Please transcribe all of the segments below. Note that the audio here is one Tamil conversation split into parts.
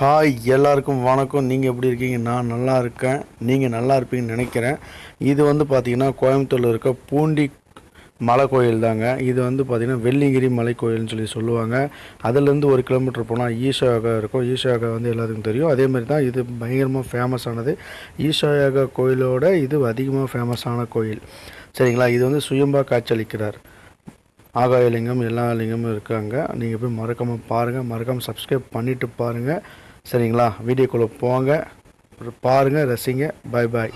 ஹாய் எல்லாருக்கும் வணக்கம். நீங்கள் எப்படி இருக்கீங்க? நான் நல்லா இருக்கேன். நீங்கள் நல்லா இருப்பீங்கன்னு நினைக்கிறேன். இது வந்து பார்த்திங்கன்னா கோயம்புத்தூரில் இருக்க பூண்டி மலை கோயில் தாங்க. இது வந்து பார்த்திங்கன்னா வெள்ளிங்கிரி மலை கோயில்னு சொல்லி சொல்லுவாங்க. அதுலேருந்து ஒரு கிலோமீட்டர் போனால் ஈஷாயோகா இருக்கும். ஈஷாயோகா வந்து எல்லாத்துக்கும் தெரியும். அதே மாதிரி தான் இது பயங்கரமாக ஃபேமஸானது ஆனது. கோயிலோட இது அதிகமாக ஃபேமஸான கோயில். சரிங்களா? இது வந்து சுயம்பா காட்சியளிக்கிறார். ஆகாயலிங்கம் எல்லா லிங்கமும் இருக்காங்க. நீங்கள் போய் மறக்காமல் பாருங்கள் மறக்காமல் சப்ஸ்கிரைப் பண்ணிவிட்டு பாருங்கள் சரிங்களா? வீடியோக்குள்ளே போங்க. பாருங்கள் ரசிங்க. பாய் பாய்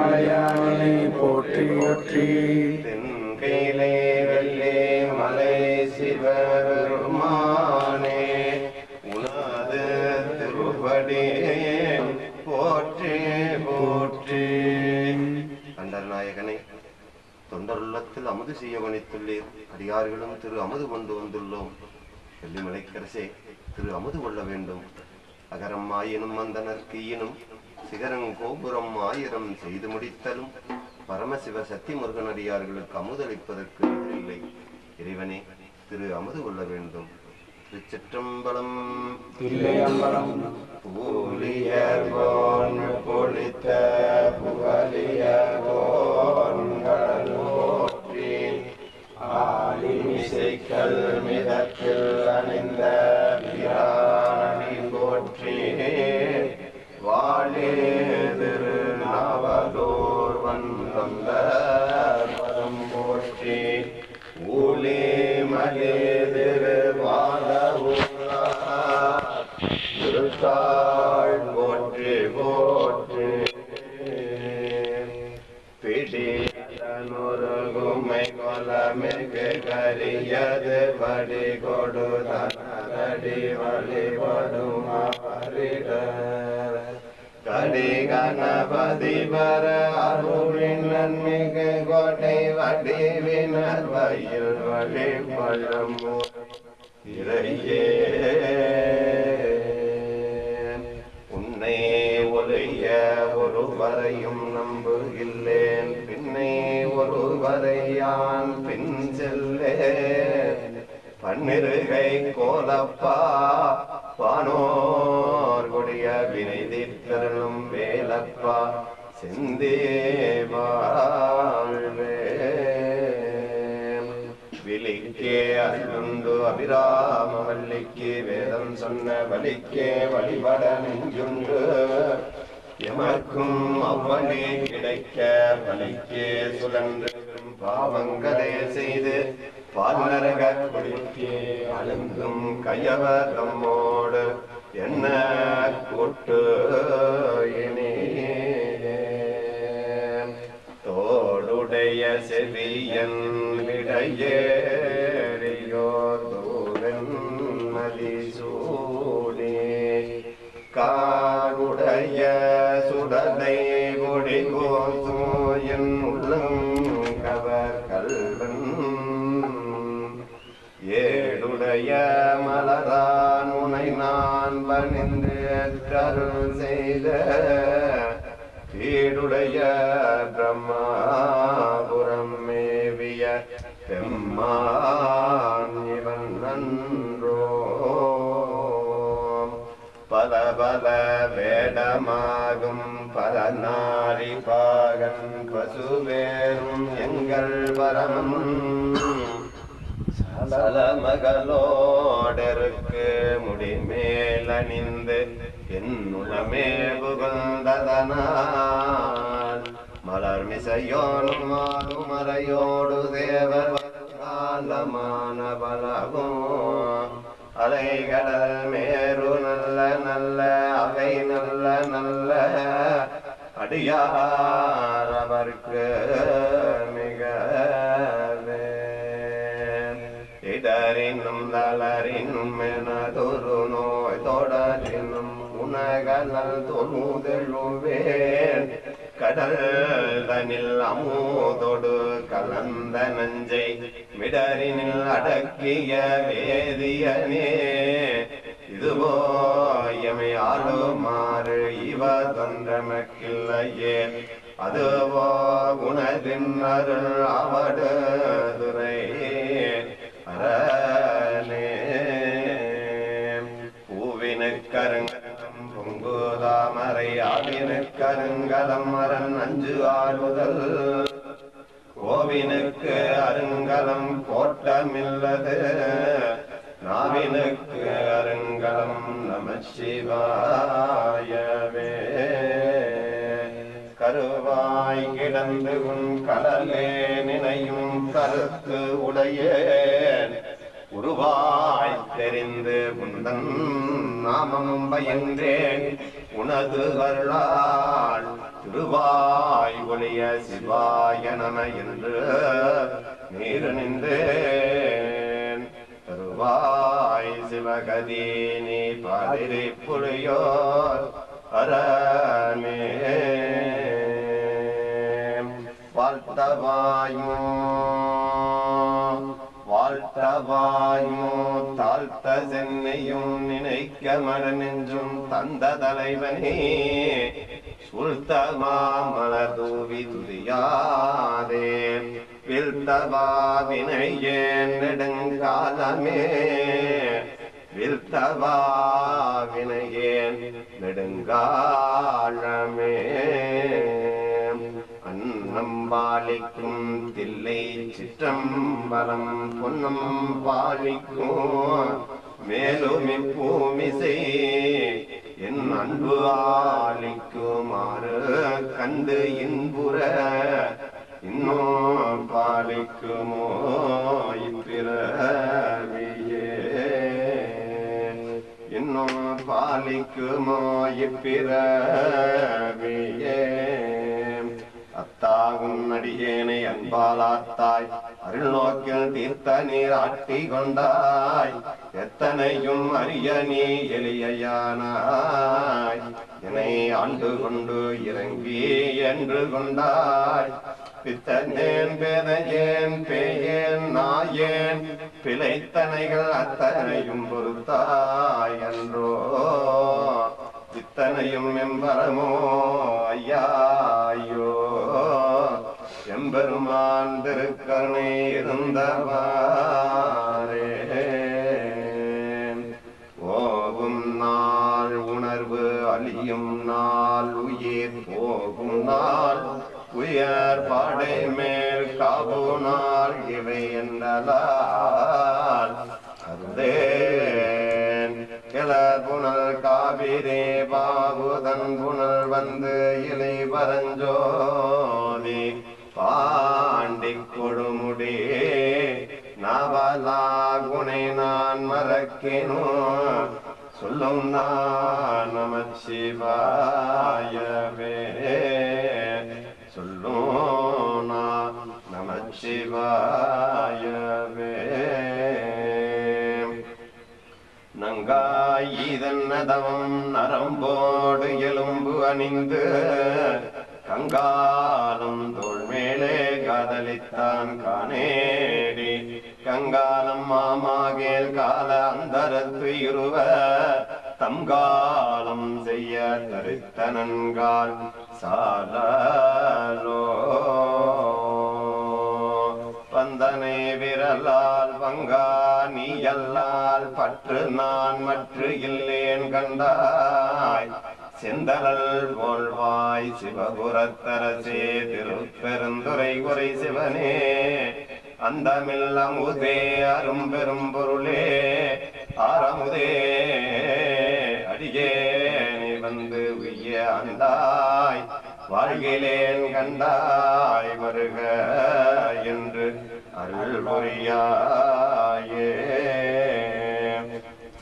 மலையானை போற்றி போற்றி தென்கையிலே வெள்ளே மலை சிவபெருமானே உனது திருப்படி போற்றி போற்றி. கண்டர்நாயகனே தொண்டருள்ளத்தில் அமுது செய்ய வணித்துள்ளீர் அடியார்களும் திரு அமுது கொண்டு வந்துள்ளோம். வெள்ளிமலைக்கரசே திரு அமுது கொள்ள வேண்டும். அகரம் ஆயினும் அந்தனர்க்கு ஈனும் சிகரம் கோபுரம் ஆயிரம் செய்து முடித்தலும் பரமசிவ சக்தி முருகனடியார்களுக்கு அமுதளிப்பதற்கு இல்லை. இறைவனே திரு அமுது கொள்ள வேண்டும். திருச்சிற்றம்பலம். பூலிய போன் பொழித்த ஆலிமிசைக்கல் மிதத்தில் அணிந்த வடிவினர் வயல் வழிபடும் இறையே. உன்னை ஒளிய ஒருவரையும் நம்புகில்லேன். பின்னே ஒருவரையான் பின் செல்லே. பன்னிருகை கோலப்பா பானோர் கொடிய வினை தீர்த்தருளும் வேலப்பா செந்தேவாழ்வே விழிக்கே அருளுண்டு அபிராம வள்ளிக்கு வேதம் சொன்ன வலிக்கே வழிபட நெஞ்சுண்டு எமக்கும் அவ்வளே கிடைக்க வலிக்கே சுழன்று பாவங்களே செய்து பால்நரக குடிக்கே அழுந்தும் கையவர் நம்மோடு என்ன கூட்டு விடையேறியோ காருடைய சுடலை கொடி கோசோயன் உள்ளங்கவர் கல்வன். ஏடுடைய மலரான் உனை நான் பணிந்து அருள் செய்த. கீடுடைய பிரம்மாபுரம் பெம்மான் இவன் நன்றோ. பல பல வேடமாகும் பல நாரி பாகன் பசுவேரும் எங்கள் பரமன் சல மகளோடருக்கு அணிந்து என்னுளமே புகழ்ந்ததனால். மலர் மிசையோனும் மாதுமறையோடு தேவர் காலமான பலகும் அலைகடல் மேரு நல்ல நல்ல அவை நல்ல நல்ல. அடியார் அவர்க்கு மிகவே இடரினும் தளரினும் எனதொரு நோய் தொடரினும் உணகலல் தொழுதெழுவேன். கடல் தனில் அமுதொடு கலந்த நஞ்சை மிடரினில் அடக்கிய வேதியனே. இதுவோ ஆளுமாறு இவ தொன்றமக்கில்லையே அதுவோ குணதின் அருள் அவடு துறை அரணே பூவினுக்கருங்கலம் பொங்குதாமரை ஆவினுக்கருங்கலம் அரண் அஞ்சு ஆறுதல் கோவினுக்கு அருங்கலம் கோட்டமில்லது. நாவினுக்கு அருங்கலம் நம சிவாயவே கருவாய் கருவாய் கிடந்து உன் கடலே நினையும் கருத்து உடையேன். உருவாய் தெரிந்து உந்தன் நாமம் பயந்தேன் உனது அருளால் திருவாய் ஒளிய சிவாய நம என்று நீர் நின்றேன் தருவாய் சிவகதி நீ பாதிரி புலியோர் அரணே வாழ்த்தவாயும் வாழ்த்தவாயும் தாழ்த்த சென்னையும் நினைக்க மடனென்றும் தந்த தலைவனே. சுல்தமா மலர் தூவி துதியாதே. வில்தவா நெடுங்காலமே. வில்தவாவினையேன் நெடுங்காலமே. அன்னம் பாலிக்கும் தில்லை சிற்றம்பலம் பொன்னம் பாலிக்கும் மேலும் இப்பூமிசை என் அன்பு ஆலிக்குமாறு கண்டு இன்புற இன்னும் பாலிக்குமோ இப்பிறவியே இன்னும் பாலிக்குமோ இப்பிறவியே அத்தாகும் அடியேனை அன்பாலாத்தாய் அருள் நோக்கில் தீர்த்த நீர் ஆட்டி கொண்டாய். எத்தனையும் அரிய நீ எளியானாய் என்னை ஆண்டு கொண்டு இறங்கி என்று கொண்டாய். பித்தனேன் பேதையேன் பேயேன் நாயேன். பிழைத்தனைகள் அத்தனையும் பொறுத்தாய் என்றோ. இத்தனையும் எம்பரமோ ஐயாயோ எம்பெருமான் திருக்கருணை இருந்தவாரே ஓவும் நாள் உணர்வு அழியும் நாள் உயிர் போகும் நாள் உயர் பாடை மேல் காபு நாள் இவை என்றலால் அருதேன் கிளர் புனல் காவிரே பாபுதன் புனல் வந்து இலை பரஞ்சோதி பாண்டி கொடுமுடி நவலாகுனை நான் மறக்கினோ சொல்லும் நான் நம சிவாயவே. சொல்லும் நான் நம சிவாயவே. நங்காய் இதன்னதவம் நரம்போடு எலும்பு அணிந்து கங்காலம் தோள் மேலே காதலித்தான் காணேடி. கங்காலம் மாமாகேல் கால அந்தரத்து இருவ தம்காலம் செய்ய தரித்தனன்கால் சாலோ வந்தனை விரலால் வங்கா நீ எல்லால் பற்று நான் மற்ற இல்லேன் கண்டாய். செந்தலல் போல்வாய் சிவகுரத்தரசே திருப்பெருந்துரை குறை சிவனே. அந்தமில் அமுதே அரும்பெரும் பொருளே. ஆரமுதே அடியே நீ வந்து உய்ய அந்தாய். வாழ்கிலேன் கண்டாய் வருக என்று அருள் புரியாயே.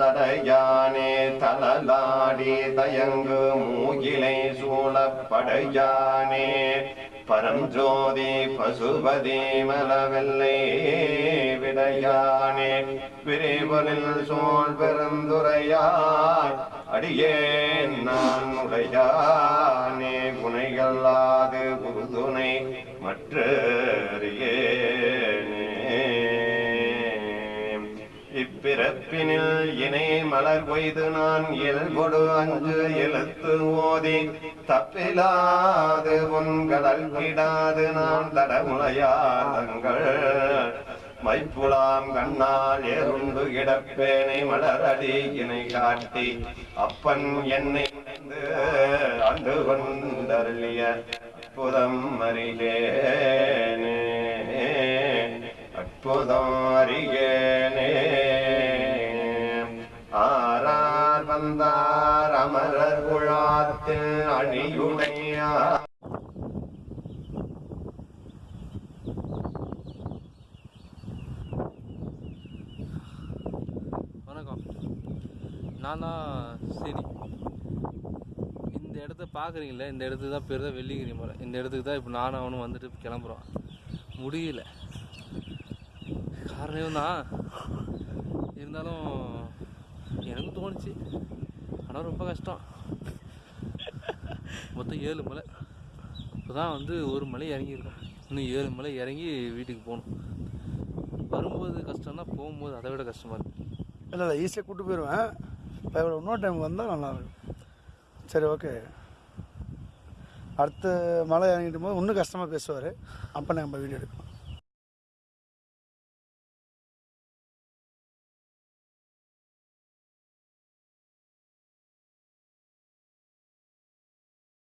தடையானே தளலாடி தயங்கு மூகிலை சூழப்படையானே. பரஞ்சோதி பசுபதி மலவெல்லை விடையானே. விரைவனில் சோழ் பெருந்துரையாய் அடியேன் நான் உடையானே. குணைகளாது குருதுணை மற்றறியேனே இப்பிறப்பினில் இணை மலர் கொய்து நான் இயல்பொடு அஞ்சு எழுத்து ஓதி தப்பிலாது உன்கடல் கிடாது நான் தடமுலையாதங்கள். மைப்புலாம் கண்ணால் எருண்டு கிடப்பேனை மலரடி இணை காட்டி அப்பன் என்னை அன்று கொண்டருளிய அற்புதம் அறிகேனே அற்புதம் அறிகேனே வணக்கம். நான் தான் சரி. இந்த இடத்த பார்க்குறீங்கள இந்த இடத்துக்கு தான் பேர் தான் வெள்ளிகிரி இந்த இடத்துக்கு தான் இப்போ நானும் அவனும் வந்துட்டு கிளம்புறோம். முடியல. காரணம் தான் இருந்தாலும் எனக்கு தோணுச்சு. ஆனால் ரொம்ப கஷ்டம். மொத்தம் ஏழு மலை. இப்போ தான் வந்து ஒரு மலை இறங்கியிருக்கோம். இன்னும் ஏழு மலை இறங்கி வீட்டுக்கு போகணும். வரும்போது கஷ்டம்னா போகும்போது அதை விட கஷ்டமாக இருக்குது இல்லை இல்லை ஈஸியாக கூட்டு போயிடுவேன் இப்போ இவ்வளோ இன்னொரு டைம் வந்தால் நல்லாயிருக்கும் சரி ஓகே அடுத்த மலை இறங்கிட்டும் போது இன்னும் கஷ்டமாக பேசுவார். அப்போ நம்ம வீடியோ எடுப்போம்.